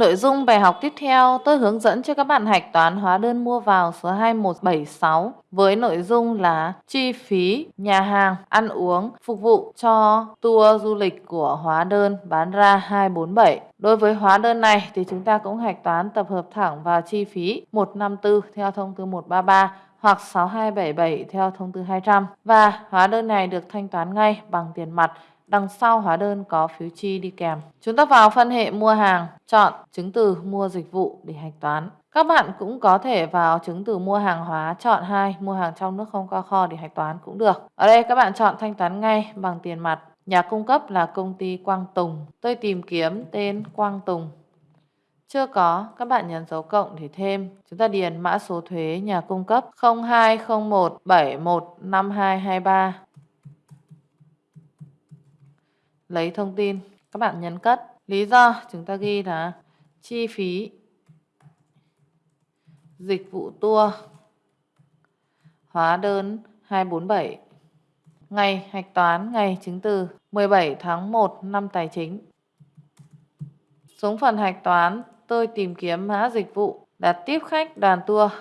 Nội dung bài học tiếp theo, tôi hướng dẫn cho các bạn hạch toán hóa đơn mua vào số 2176 với nội dung là chi phí nhà hàng, ăn uống, phục vụ cho tour du lịch của hóa đơn bán ra 247. Đối với hóa đơn này thì chúng ta cũng hạch toán tập hợp thẳng vào chi phí 154 theo thông tư 133 hoặc 6277 theo thông tư 200 và hóa đơn này được thanh toán ngay bằng tiền mặt Đằng sau hóa đơn có phiếu chi đi kèm. Chúng ta vào phân hệ mua hàng, chọn chứng từ mua dịch vụ để hạch toán. Các bạn cũng có thể vào chứng từ mua hàng hóa, chọn hai mua hàng trong nước không qua kho để hạch toán cũng được. Ở đây các bạn chọn thanh toán ngay bằng tiền mặt. Nhà cung cấp là công ty Quang Tùng. Tôi tìm kiếm tên Quang Tùng. Chưa có, các bạn nhấn dấu cộng để thêm. Chúng ta điền mã số thuế nhà cung cấp 0201715223 lấy thông tin. Các bạn nhấn cất. Lý do chúng ta ghi là chi phí dịch vụ tour hóa đơn 247 ngày hạch toán ngày chứng từ 17 tháng 1 năm tài chính. Xuống phần hạch toán, tôi tìm kiếm mã dịch vụ, đặt tiếp khách, đoàn tour,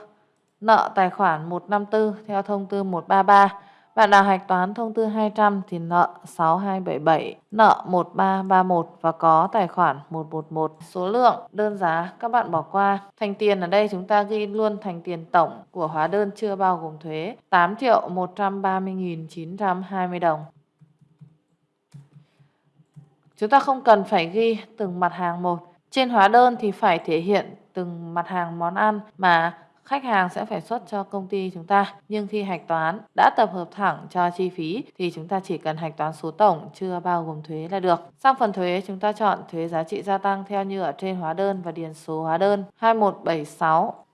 nợ tài khoản 154 theo thông tư 133 bạn nào hạch toán thông tư 200 thì nợ 6277, nợ 1331 và có tài khoản 111. Số lượng, đơn giá các bạn bỏ qua. Thành tiền ở đây chúng ta ghi luôn thành tiền tổng của hóa đơn chưa bao gồm thuế 8 triệu 130.920 đồng. Chúng ta không cần phải ghi từng mặt hàng một. Trên hóa đơn thì phải thể hiện từng mặt hàng món ăn mà khách hàng sẽ phải xuất cho công ty chúng ta. Nhưng khi hạch toán đã tập hợp thẳng cho chi phí thì chúng ta chỉ cần hạch toán số tổng, chưa bao gồm thuế là được. Sang phần thuế, chúng ta chọn thuế giá trị gia tăng theo như ở trên hóa đơn và điền số hóa đơn 2176.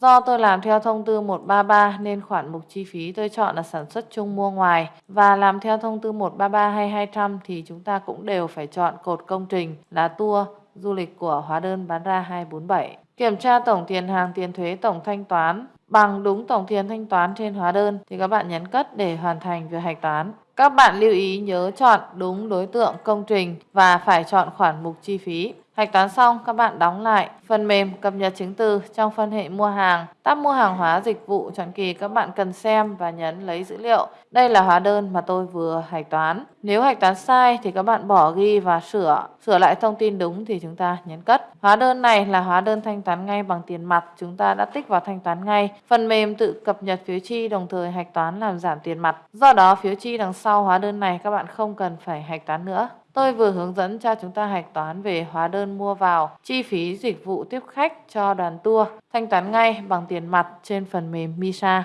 Do tôi làm theo thông tư 133 nên khoản mục chi phí tôi chọn là sản xuất chung mua ngoài và làm theo thông tư 133 hay 200 thì chúng ta cũng đều phải chọn cột công trình là tour du lịch của hóa đơn bán ra 247. Kiểm tra tổng tiền hàng, tiền thuế, tổng thanh toán bằng đúng tổng tiền thanh toán trên hóa đơn thì các bạn nhấn cất để hoàn thành việc hạch toán. Các bạn lưu ý nhớ chọn đúng đối tượng công trình và phải chọn khoản mục chi phí. Hạch toán xong, các bạn đóng lại phần mềm cập nhật chứng từ trong phân hệ mua hàng. Tab mua hàng hóa dịch vụ chọn kỳ các bạn cần xem và nhấn lấy dữ liệu. Đây là hóa đơn mà tôi vừa hạch toán. Nếu hạch toán sai thì các bạn bỏ ghi và sửa. Sửa lại thông tin đúng thì chúng ta nhấn cất. Hóa đơn này là hóa đơn thanh toán ngay bằng tiền mặt. Chúng ta đã tích vào thanh toán ngay. Phần mềm tự cập nhật phiếu chi đồng thời hạch toán làm giảm tiền mặt. Do đó phiếu chi đằng sau hóa đơn này các bạn không cần phải hạch toán nữa. Tôi vừa hướng dẫn cho chúng ta hạch toán về hóa đơn mua vào, chi phí dịch vụ tiếp khách cho đoàn tour, thanh toán ngay bằng tiền mặt trên phần mềm MISA.